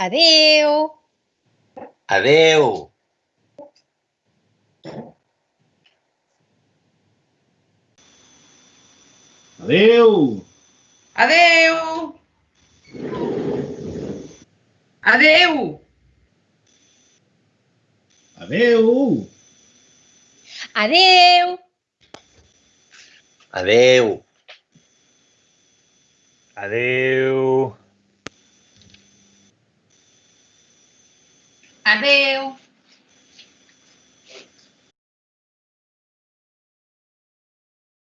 Adeu. Adeu. Adeu. Adeu. Adeu. Adeu. Adeu. Adeu. Adeu. Adeus!